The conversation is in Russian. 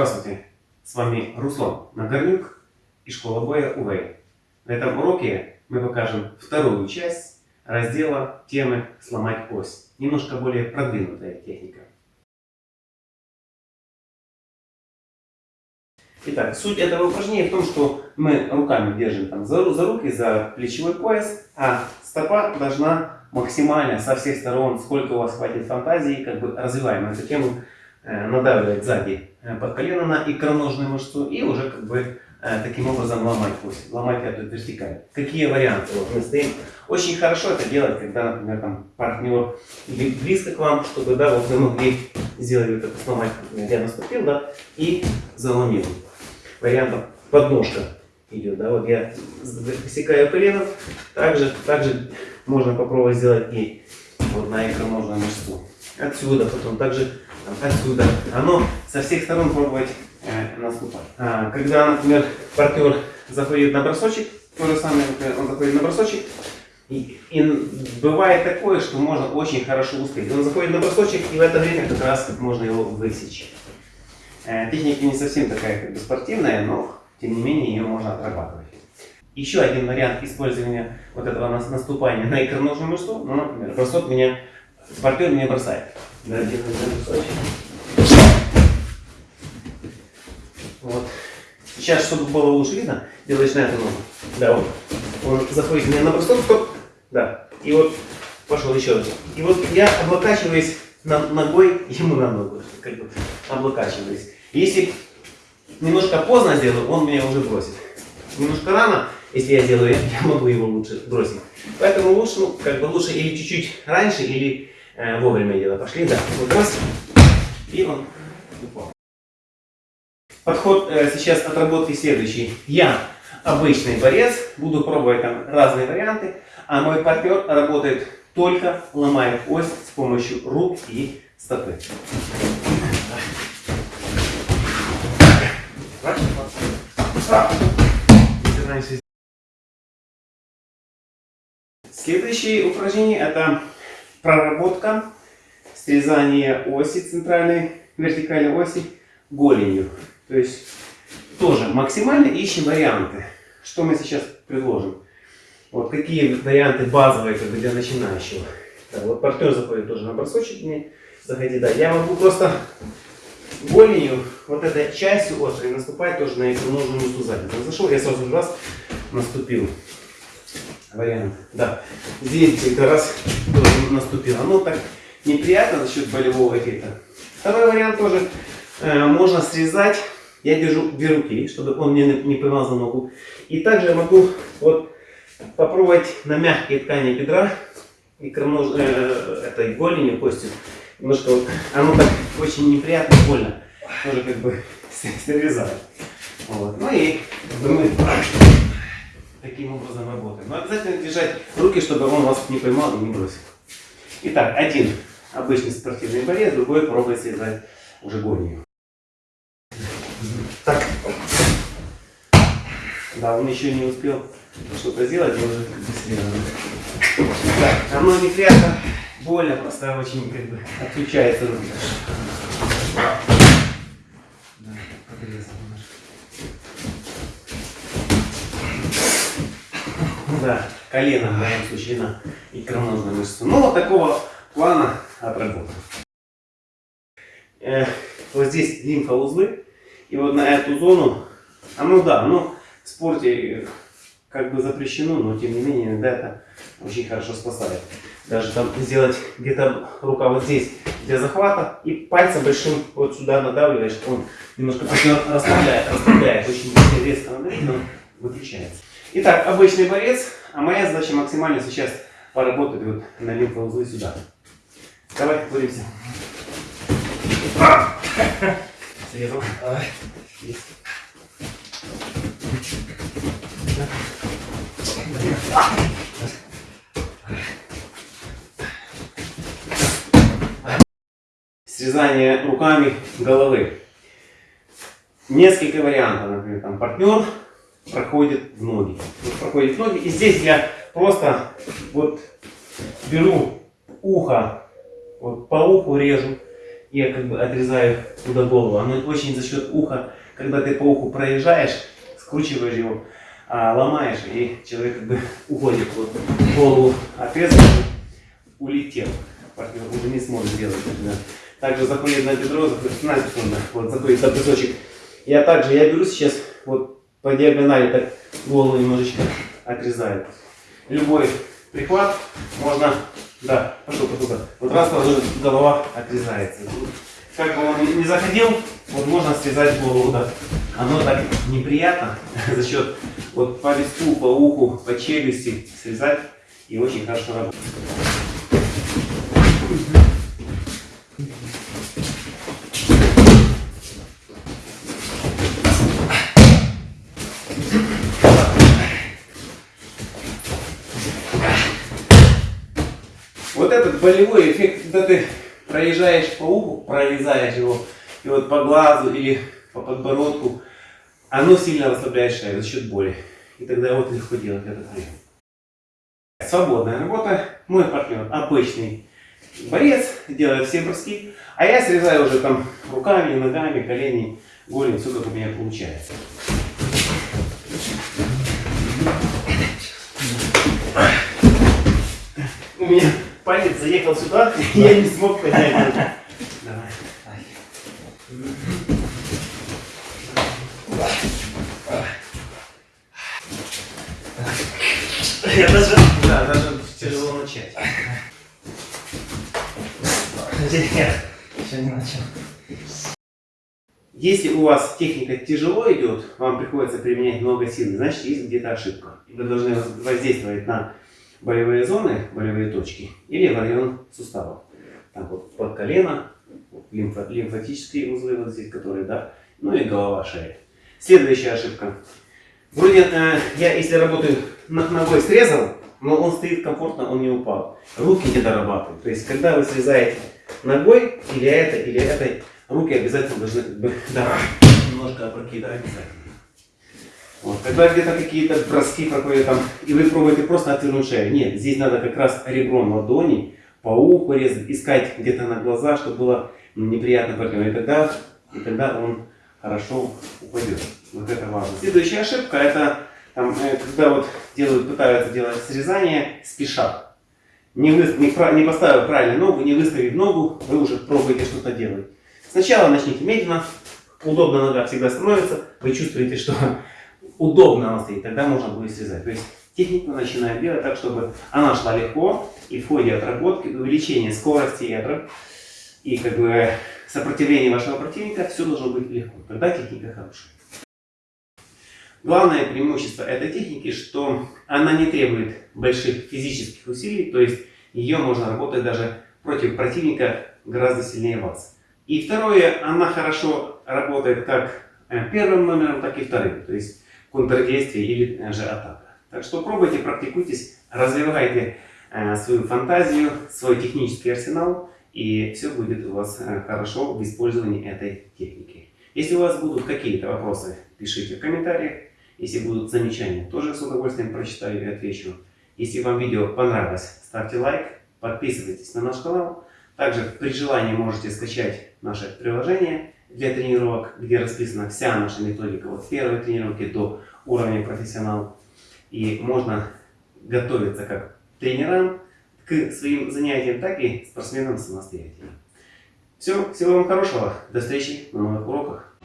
Здравствуйте, с вами Руслан Нагорнюк и школа боя УВЭЙ. На этом уроке мы покажем вторую часть раздела темы «Сломать ось». Немножко более продвинутая техника. Итак, суть этого упражнения в том, что мы руками держим там, за, за руки, за плечевой пояс, а стопа должна максимально со всех сторон, сколько у вас хватит фантазии, как бы развиваем эту тему, э, надавливать сзади под колено на икроножную мышцу и уже как бы таким образом ломать ось, ломать эту вертикаль. Какие варианты? Вот мы стоим. Очень хорошо это делать, когда, например, там партнер близко к вам, чтобы, да, вот вы могли сделать вот это, сломать, я наступил, да, и заломил вариантов подножка идет. Да? Вот я высекаю коленом. Также, также можно попробовать сделать и вот на икроножную мышцу. Отсюда, потом также отсюда. Оно со всех сторон пробовать э, наступать. А, когда, например, партнер заходит на бросочек, то же самое, он заходит на бросочек, и, и бывает такое, что можно очень хорошо успеть. Он заходит на бросочек, и в это время как раз можно его высечь. Э, техника не совсем такая как бы спортивная, но тем не менее ее можно отрабатывать. Еще один вариант использования вот этого наступания на икроножную мышцу, ну, например, бросок меня, партнер меня бросает. Да, вот. Сейчас, чтобы было лучше видно, делаешь на эту ногу. Да, вот. Он заходит меня на бросок, стоп. Да. И вот пошел еще раз. И вот я облокачиваюсь на, ногой ему на ногу, как бы облокачиваясь. Если немножко поздно сделаю, он меня уже бросит. Немножко рано, если я сделаю, я могу его лучше бросить. Поэтому лучше, ну, как бы лучше или чуть-чуть раньше, или вовремя делать. Пошли, да. Вот раз, и он упал. Подход э, сейчас отработки следующий. Я обычный борец, буду пробовать там разные варианты, а мой партнер работает только ломая ось с помощью рук и стопы. Следующее упражнение это проработка срезания оси центральной вертикальной оси голенью. То есть тоже максимально ищем варианты. Что мы сейчас предложим? Вот какие варианты базовые как бы, для начинающего. Да, вот партнер заходит тоже на бросочек мне заходи, да. Я могу просто голенью вот этой частью острой наступать тоже на икроножную мышцу сзади. Зашел, я сразу раз наступил. Вариант. Да. Здесь где-то раз тоже наступил. Оно так неприятно за счет болевого эффекта. Второй вариант тоже э, можно срезать. Я держу две руки, чтобы он мне не поймал за ногу. И также я могу вот попробовать на мягкие ткани бедра и кронож, э, этой голенью, костью. Немножко вот, оно так очень неприятно, больно. Тоже как бы срезать. Вот. Ну и мы таким образом работаем. Но обязательно держать руки, чтобы он вас не поймал и не бросил. Итак, один обычный спортивный борец, другой пробует срезать уже гонию. Так. Да, он еще не успел что-то сделать, и уже быстрее. Так, оно неприятно, больно, просто очень как бы отключается рука. Да, подрезал Да, колено в моем случае на икроножную мышцу. Ну, вот такого плана отработан. Э, вот здесь лимфоузлы. И вот на эту зону, а ну да, ну в спорте как бы запрещено, но тем не менее иногда это очень хорошо спасает. Даже там сделать где-то рука вот здесь для захвата и пальцем большим вот сюда надавливаешь, он немножко расслабляет, расслабляет, очень резко надавить, он выключается. Итак, обычный борец, а моя задача максимально сейчас поработать вот на лимфоузлы сюда. Давай, боремся. Срезал. Срезание руками головы. Несколько вариантов. Например, там партнер проходит в ноги. Вот проходит в ноги. И здесь я просто вот беру ухо, вот по уху режу. я как бы отрезаю туда голову. Оно очень за счет уха, когда ты по уху проезжаешь, скручиваешь его, а, ломаешь, и человек как бы уходит. Вот голову отрезал, улетел. Партнер уже не сможет делать это. Также заходит на бедро, на секунду, вот заходит на песочек. Я также, я беру сейчас по диагонали так голову немножечко отрезаю. Любой прихват можно, да, пошел, пошел, вот раз сразу голова отрезается. Как бы он не заходил, вот можно связать голову, да. Оно так неприятно за счет вот по листу, по уху, по челюсти связать и очень хорошо работает. Вот этот болевой эффект, когда ты проезжаешь по уху, прорезаешь его, и вот по глазу или по подбородку, оно сильно расслабляет шею за счет боли. И тогда вот легко делать этот прием. Свободная работа. Мой партнер обычный борец, делает все броски, а я срезаю уже там руками, ногами, колени, голень, все как у меня получается. У меня палец заехал сюда, я не смог поднять. Давай. Я даже, да, даже тяжело начать. Нет, еще не начал. Если у вас техника тяжело идет, вам приходится применять много силы, значит есть где-то ошибка. И вы должны воздействовать на болевые зоны, болевые точки или в район суставов. Там вот под колено, лимфо, лимфатические узлы вот здесь, которые, да, ну и голова, шея. Следующая ошибка. Вроде э, я, если работаю ногой срезал, но он стоит комфортно, он не упал. Руки не дорабатывают. То есть, когда вы срезаете ногой, или это, или это, руки обязательно должны да, немножко опрокидывать обязательно. Вот. Когда где-то какие-то броски проходят там, и вы пробуете просто отвернуть шею. Нет, здесь надо как раз ребром ладони по уху резать, искать где-то на глаза, чтобы было неприятно партнеру. И тогда, и тогда он хорошо упадет. Вот это важно. Следующая ошибка, это там, э, когда вот делают, пытаются делать срезание, спешат. Не, вы, не, не поставив правильно ногу, не выставив ногу, вы уже пробуете что-то делать. Сначала начните медленно, удобно нога всегда становится, вы чувствуете, что удобно она стоит, тогда можно будет связать. То есть технику начинаем делать так, чтобы она шла легко, и в ходе отработки, увеличения скорости и, и как бы сопротивления вашего противника, все должно быть легко. Тогда техника хорошая. Главное преимущество этой техники, что она не требует больших физических усилий, то есть ее можно работать даже против противника гораздо сильнее вас. И второе, она хорошо работает как э, первым номером, так и вторым, то есть контрдействие или э, же атака. Так что пробуйте, практикуйтесь, развивайте э, свою фантазию, свой технический арсенал, и все будет у вас хорошо в использовании этой техники. Если у вас будут какие-то вопросы, пишите в комментариях. Если будут замечания, тоже с удовольствием прочитаю и отвечу. Если вам видео понравилось, ставьте лайк, подписывайтесь на наш канал. Также при желании можете скачать наше приложение для тренировок, где расписана вся наша методика от первой тренировки до уровня профессионал. И можно готовиться как тренерам к своим занятиям, так и спортсменам самостоятельно. Все, всего вам хорошего, до встречи на новых уроках.